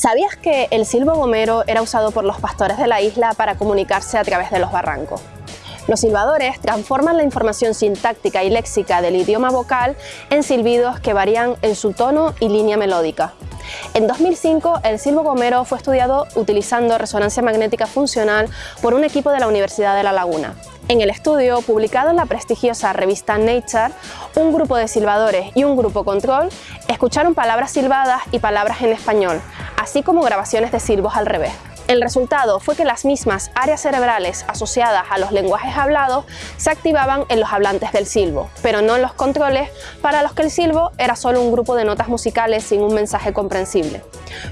¿Sabías que el silbo gomero era usado por los pastores de la isla para comunicarse a través de los barrancos? Los silbadores transforman la información sintáctica y léxica del idioma vocal en silbidos que varían en su tono y línea melódica. En 2005, el silbo gomero fue estudiado utilizando resonancia magnética funcional por un equipo de la Universidad de La Laguna. En el estudio, publicado en la prestigiosa revista Nature, un grupo de silbadores y un grupo control escucharon palabras silbadas y palabras en español, así como grabaciones de silbos al revés. El resultado fue que las mismas áreas cerebrales asociadas a los lenguajes hablados se activaban en los hablantes del silbo, pero no en los controles, para los que el silbo era solo un grupo de notas musicales sin un mensaje comprensible.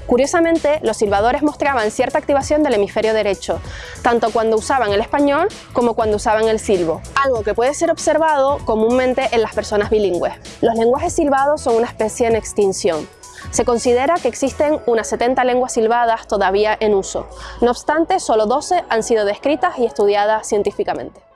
Curiosamente, los silbadores mostraban cierta activación del hemisferio derecho, tanto cuando usaban el español como cuando usaban el silbo, algo que puede ser observado comúnmente en las personas bilingües. Los lenguajes silbados son una especie en extinción, se considera que existen unas 70 lenguas silbadas todavía en uso. No obstante, solo 12 han sido descritas y estudiadas científicamente.